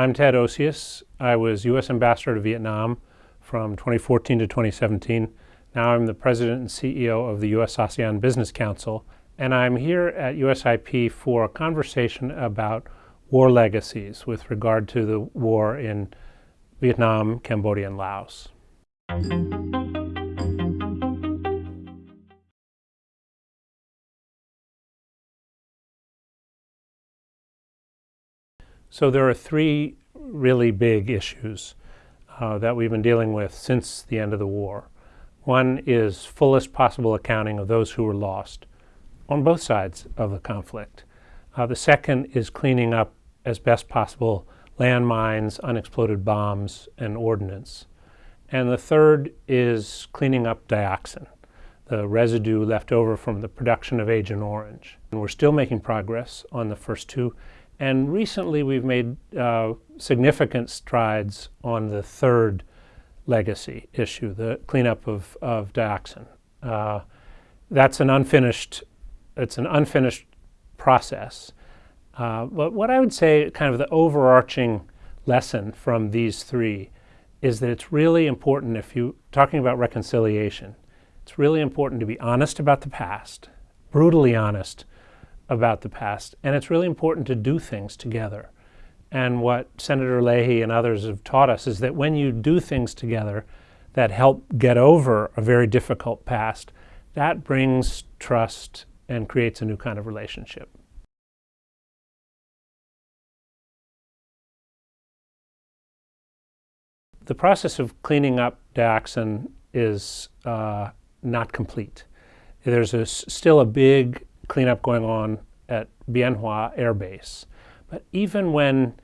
I'm Ted Osius. I was U.S. Ambassador to Vietnam from 2014 to 2017. Now I'm the President and CEO of the U.S. ASEAN Business Council, and I'm here at USIP for a conversation about war legacies with regard to the war in Vietnam, Cambodia, and Laos. So there are three really big issues uh, that we've been dealing with since the end of the war. One is fullest possible accounting of those who were lost on both sides of the conflict. Uh, the second is cleaning up as best possible landmines, unexploded bombs, and ordnance. And the third is cleaning up dioxin, the residue left over from the production of Agent Orange. And we're still making progress on the first two, and recently we've made uh, significant strides on the third legacy issue, the cleanup of, of dioxin. Uh, that's an unfinished, it's an unfinished process. Uh, but what I would say, kind of the overarching lesson from these three, is that it's really important if you, talking about reconciliation, it's really important to be honest about the past, brutally honest about the past. And it's really important to do things together. And what Senator Leahy and others have taught us is that when you do things together that help get over a very difficult past, that brings trust and creates a new kind of relationship. The process of cleaning up dioxin is uh, not complete. There's a, still a big cleanup going on at Bien Hoa Air Base. But even when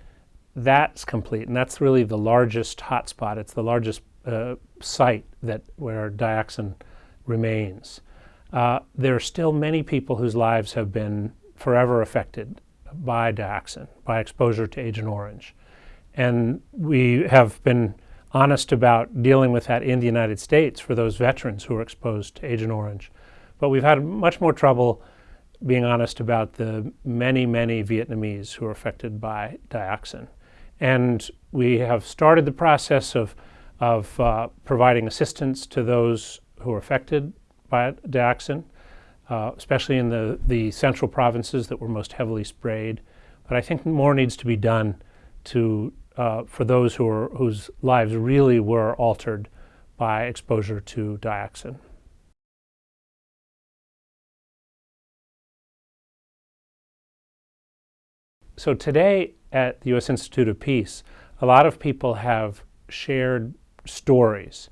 that's complete, and that's really the largest hotspot, it's the largest uh, site that where dioxin remains, uh, there are still many people whose lives have been forever affected by dioxin, by exposure to Agent Orange. And we have been honest about dealing with that in the United States for those veterans who are exposed to Agent Orange. But we've had much more trouble being honest about the many, many Vietnamese who are affected by dioxin. And we have started the process of, of uh, providing assistance to those who are affected by dioxin, uh, especially in the, the central provinces that were most heavily sprayed. But I think more needs to be done to, uh, for those who are, whose lives really were altered by exposure to dioxin. So today at the U.S. Institute of Peace, a lot of people have shared stories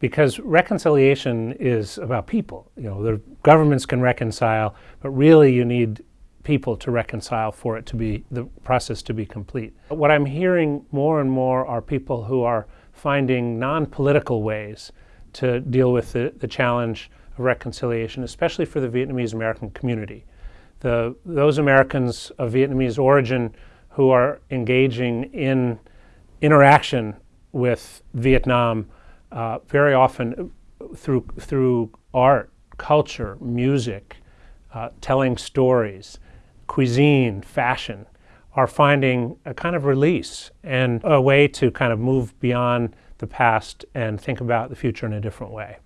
because reconciliation is about people. You know, the governments can reconcile, but really you need people to reconcile for it to be, the process to be complete. What I'm hearing more and more are people who are finding non-political ways to deal with the, the challenge of reconciliation, especially for the Vietnamese American community the, those Americans of Vietnamese origin who are engaging in interaction with Vietnam uh, very often through, through art, culture, music, uh, telling stories, cuisine, fashion, are finding a kind of release and a way to kind of move beyond the past and think about the future in a different way.